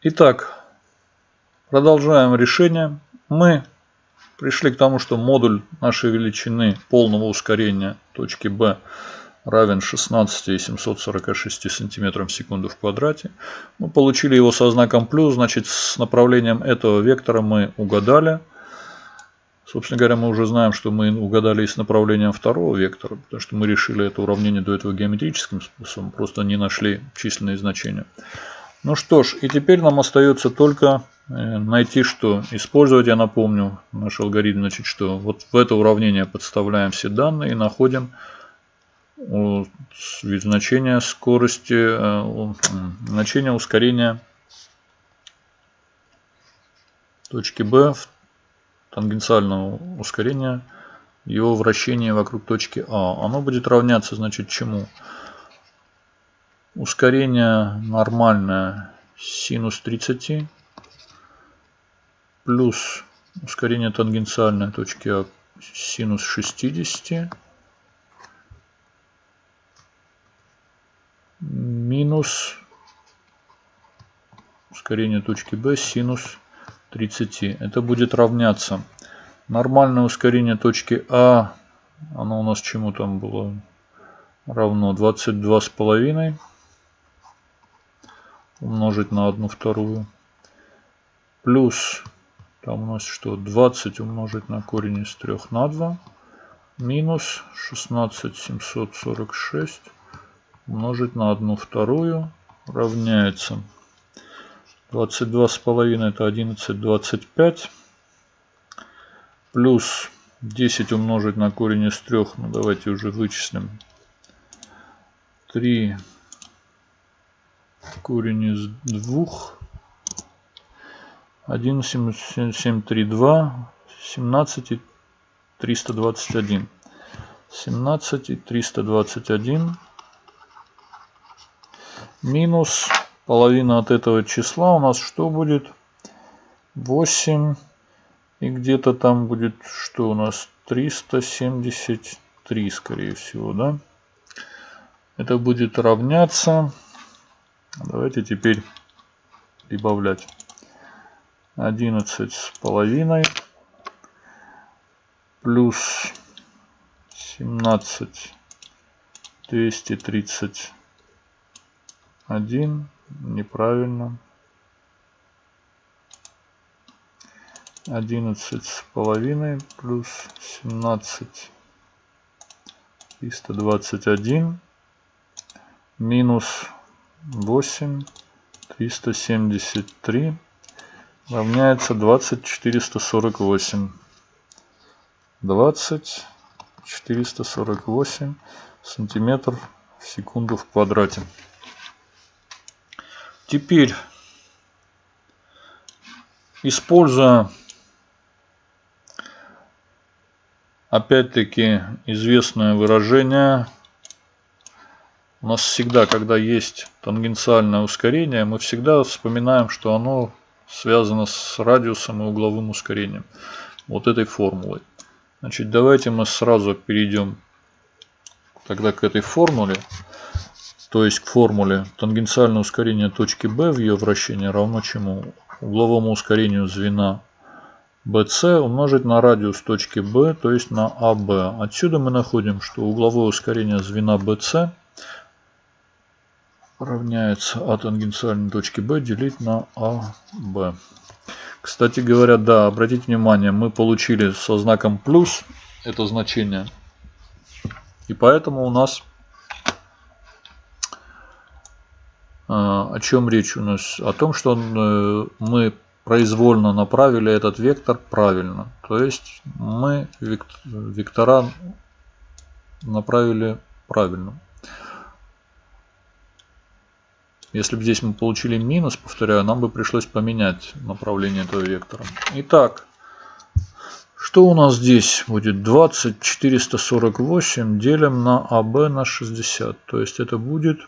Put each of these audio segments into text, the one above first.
Итак, продолжаем решение. Мы пришли к тому, что модуль нашей величины полного ускорения точки B равен 16,746 см в секунду в квадрате. Мы получили его со знаком плюс, значит с направлением этого вектора мы угадали. Собственно говоря, мы уже знаем, что мы угадали и с направлением второго вектора, потому что мы решили это уравнение до этого геометрическим способом, просто не нашли численные значения. Ну что ж, и теперь нам остается только э, найти, что использовать, я напомню, наш алгоритм, значит, что вот в это уравнение подставляем все данные и находим значение скорости, э, значение ускорения точки B тангенциального ускорения его вращения вокруг точки А. Оно будет равняться, значит, чему? Ускорение нормальное синус 30 плюс ускорение тангенциальной точки А синус 60 минус ускорение точки B синус 30. Это будет равняться. Нормальное ускорение точки А, оно у нас чему там было? Равно 22,5 умножить на 1 вторую. Плюс, там у нас что, 20 умножить на корень из 3 на 2. Минус 16746 умножить на 1 вторую равняется 22,5 это 11,25. Плюс 10 умножить на корень из 3. Ну давайте уже вычислим. 3 корень из 2. 1, 7, 7, 3, 2. 17 и 321. 17 и 321 минус половина от этого числа у нас что будет? 8 и где-то там будет что у нас 373 скорее всего да это будет равняться Давайте теперь прибавлять 11 с половиной плюс 17 231 неправильно. 11 с половиной плюс 17 321 минус 8 373 равняется 20 448. 20 448 сантиметров в секунду в квадрате. Теперь, используя опять-таки известное выражение у нас всегда, когда есть тангенциальное ускорение, мы всегда вспоминаем, что оно связано с радиусом и угловым ускорением. Вот этой формулой. Значит, давайте мы сразу перейдем тогда к этой формуле. То есть к формуле тангенциальное ускорение точки B в ее вращении равно чему? Угловому ускорению звена BC умножить на радиус точки B, то есть на AB. Отсюда мы находим, что угловое ускорение звена BC – равняется А тангенциальной точки B делить на АБ. Кстати говоря, да, обратите внимание, мы получили со знаком плюс это значение. И поэтому у нас а, о чем речь у нас? О том, что э, мы произвольно направили этот вектор правильно. То есть мы вектора направили правильно. Если бы здесь мы получили минус, повторяю, нам бы пришлось поменять направление этого вектора. Итак, что у нас здесь будет? 20 448 делим на АБ на 60. То есть это будет...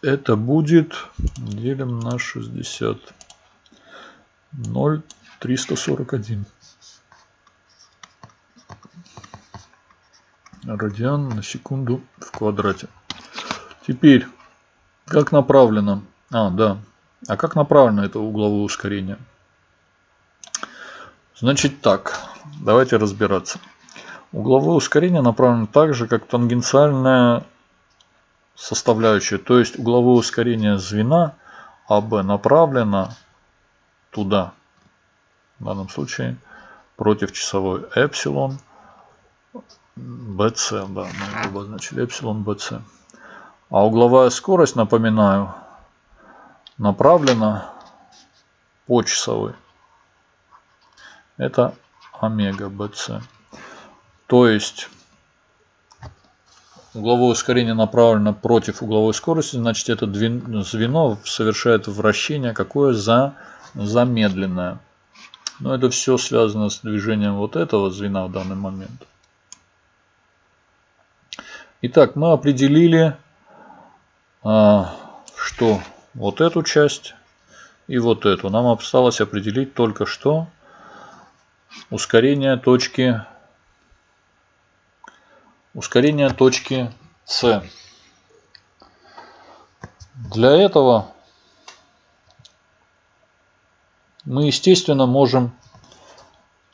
Это будет... Делим на 60. 0 341. Радиан на секунду в квадрате. Теперь, как направлено? А, да. А как направлено это угловое ускорение? Значит так, давайте разбираться. Угловое ускорение направлено так же, как тангенциальная составляющая. То есть угловое ускорение звена АБ направлено туда. В данном случае против часовой эпсилон BC. Да, мы обозначили эпсилон BC. А угловая скорость, напоминаю, направлена по часовой. Это омега BC. То есть угловое ускорение направлено против угловой скорости, значит это звено совершает вращение какое за замедленное. Но это все связано с движением вот этого звена в данный момент. Итак, мы определили, что вот эту часть и вот эту. Нам осталось определить только что ускорение точки ускорение точки С. Для этого мы, естественно, можем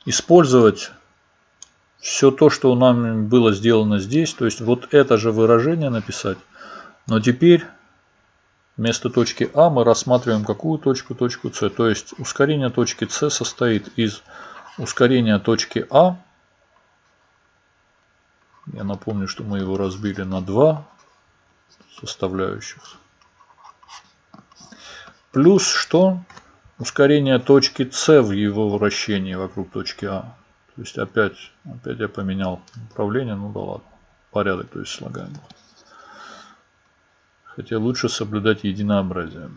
использовать все то, что нам было сделано здесь. То есть вот это же выражение написать. Но теперь вместо точки А мы рассматриваем какую точку? Точку С. То есть ускорение точки С состоит из ускорения точки А. Я напомню, что мы его разбили на два составляющих. Плюс что? ускорение точки С в его вращении вокруг точки А. То есть опять, опять я поменял направление, ну да ладно, порядок, то есть слагаем. Хотя лучше соблюдать единообразие,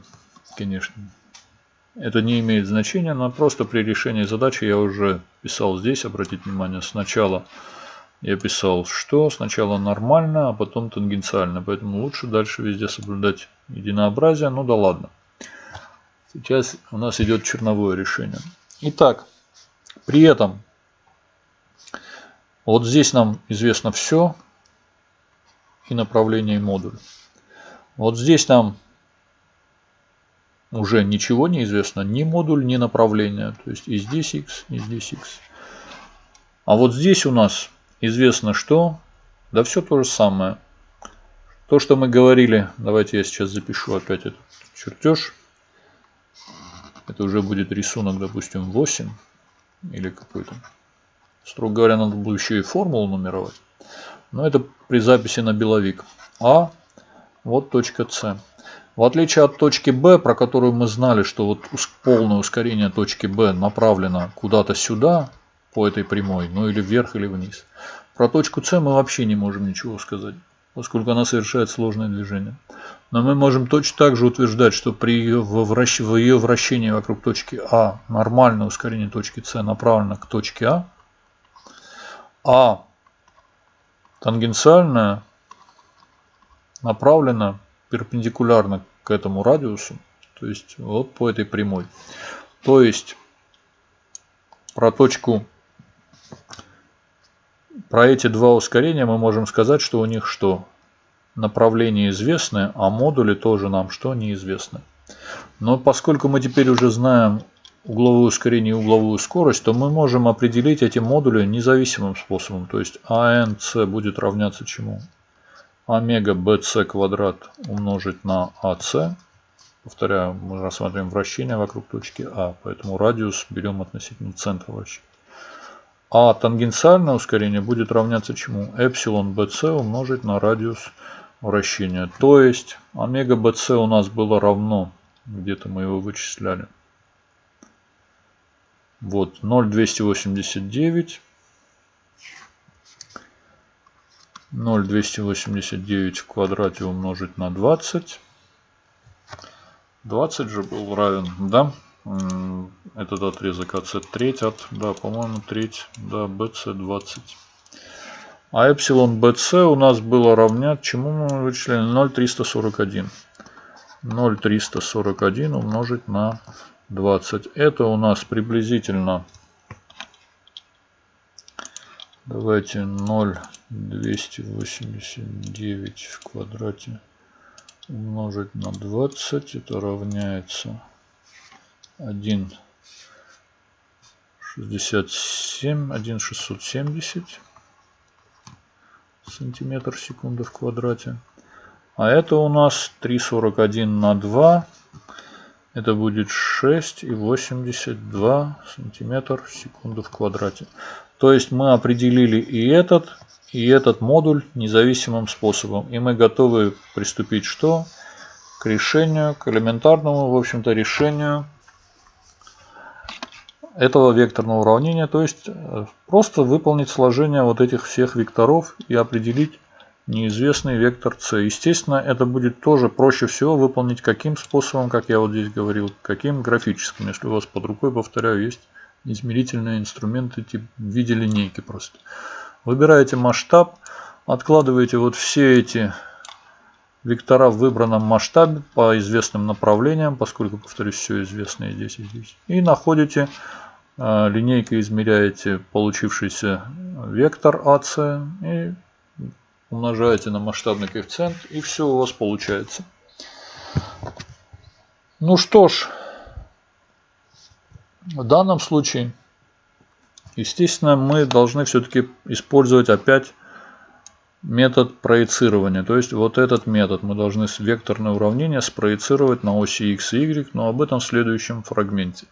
конечно. Это не имеет значения, но просто при решении задачи я уже писал здесь, обратите внимание, сначала я писал что, сначала нормально, а потом тангенциально, поэтому лучше дальше везде соблюдать единообразие, ну да ладно. Сейчас у нас идет черновое решение. Итак, при этом вот здесь нам известно все и направление и модуль. Вот здесь нам уже ничего не известно, ни модуль, ни направление. То есть и здесь x, и здесь x. А вот здесь у нас известно что? Да все то же самое. То, что мы говорили, давайте я сейчас запишу опять этот чертеж. Это уже будет рисунок, допустим, 8 или какой-то. Строго говоря, надо было еще и формулу нумеровать. Но это при записи на беловик. А, вот точка С. В отличие от точки Б, про которую мы знали, что вот полное ускорение точки Б направлено куда-то сюда, по этой прямой, ну или вверх, или вниз. Про точку С мы вообще не можем ничего сказать, поскольку она совершает сложное движение. Но мы можем точно так же утверждать, что при ее, вращ... в ее вращении вокруг точки А нормальное ускорение точки С направлено к точке А, а тангенциальное направлено перпендикулярно к этому радиусу, то есть вот по этой прямой. То есть про точку, про эти два ускорения мы можем сказать, что у них что? направления известны, а модули тоже нам что неизвестны. Но поскольку мы теперь уже знаем угловое ускорение и угловую скорость, то мы можем определить эти модули независимым способом. То есть АНС будет равняться чему? Омега BC квадрат умножить на АС. Повторяю, мы рассматриваем вращение вокруг точки А, поэтому радиус берем относительно центра вращения. А тангенциальное ускорение будет равняться чему? Эпсилон BC умножить на радиус вращения. То есть омега bc у нас было равно, где-то мы его вычисляли. Вот 0,289. 0,289 в квадрате умножить на 20. 20 же был равен, да? Этот отрезок АС треть от, да, по-моему, треть, да, BC 20. А эпсилон BC у нас было равнять, чему мы вычислили? 0,341. 0,341 умножить на 20. Это у нас приблизительно, давайте 0,289 в квадрате умножить на 20. Это равняется 1 67, 1 670 сантиметр секунды в квадрате. А это у нас 3,41 на 2. Это будет 6,82 сантиметр в секунду в квадрате. То есть мы определили и этот, и этот модуль независимым способом. И мы готовы приступить что? К решению, к элементарному, в общем-то, решению этого векторного уравнения. То есть э, просто выполнить сложение вот этих всех векторов и определить неизвестный вектор c. Естественно, это будет тоже проще всего выполнить каким способом, как я вот здесь говорил, каким графическим. Если у вас под рукой, повторяю, есть измерительные инструменты типа в виде линейки просто. Выбираете масштаб, откладываете вот все эти вектора в выбранном масштабе по известным направлениям, поскольку, повторюсь, все известно и здесь, и здесь. И находите, э, линейкой измеряете получившийся вектор АС и умножаете на масштабный коэффициент, и все у вас получается. Ну что ж, в данном случае, естественно, мы должны все-таки использовать опять метод проецирования. То есть вот этот метод мы должны векторное уравнение спроецировать на оси x и y, но об этом в следующем фрагменте.